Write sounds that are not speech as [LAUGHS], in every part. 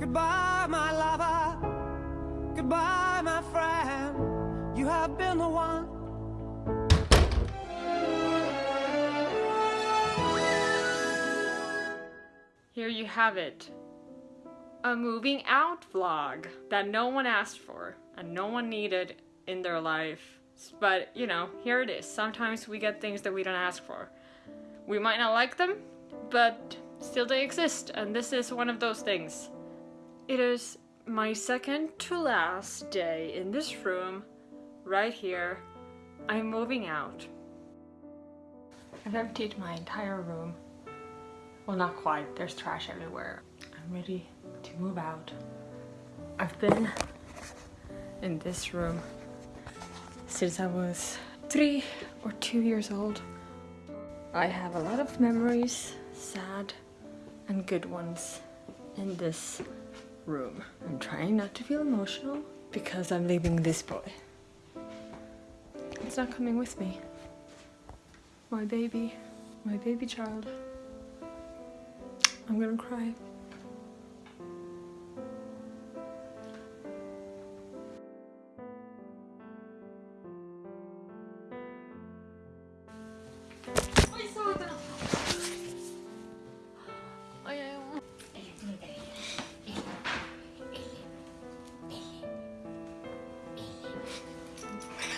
Goodbye, my lover. Goodbye, my friend. You have been the one. Here you have it. A moving out vlog that no one asked for and no one needed in their life. But, you know, here it is. Sometimes we get things that we don't ask for. We might not like them, but still they exist, and this is one of those things. It is my second to last day in this room, right here. I'm moving out. I've emptied my entire room. Well, not quite. There's trash everywhere. I'm ready to move out. I've been in this room since I was three or two years old. I have a lot of memories, sad and good ones, in this room. I'm trying not to feel emotional because I'm leaving this boy. He's not coming with me. My baby, my baby child. I'm gonna cry.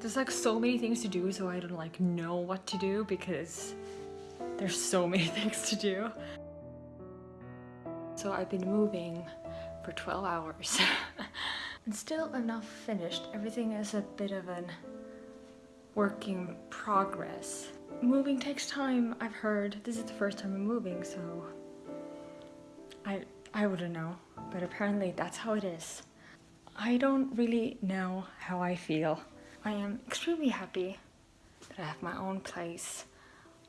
There's like so many things to do, so I don't like know what to do because there's so [LAUGHS] many things to do. So I've been moving for 12 hours [LAUGHS] and still I'm not finished. Everything is a bit of an working progress. Moving takes time, I've heard. This is the first time I'm moving, so I I wouldn't know, but apparently that's how it is. I don't really know how I feel. I am extremely happy that I have my own place.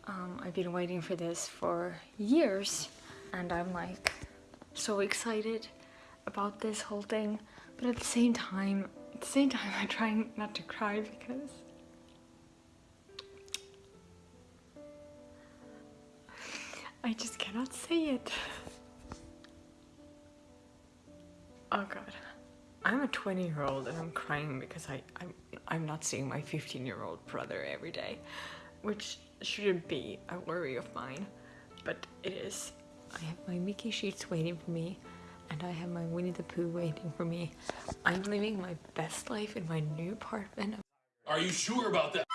Um, I've been waiting for this for years and I'm like so excited about this whole thing but at the same time at the same time [LAUGHS] I'm trying not to cry because [LAUGHS] I just cannot say it. Oh god. I'm a 20 year old and I'm crying because I, I'm, I'm not seeing my 15 year old brother every day, which shouldn't be a worry of mine, but it is. I have my Mickey sheets waiting for me and I have my Winnie the Pooh waiting for me. I'm living my best life in my new apartment. Are you sure about that?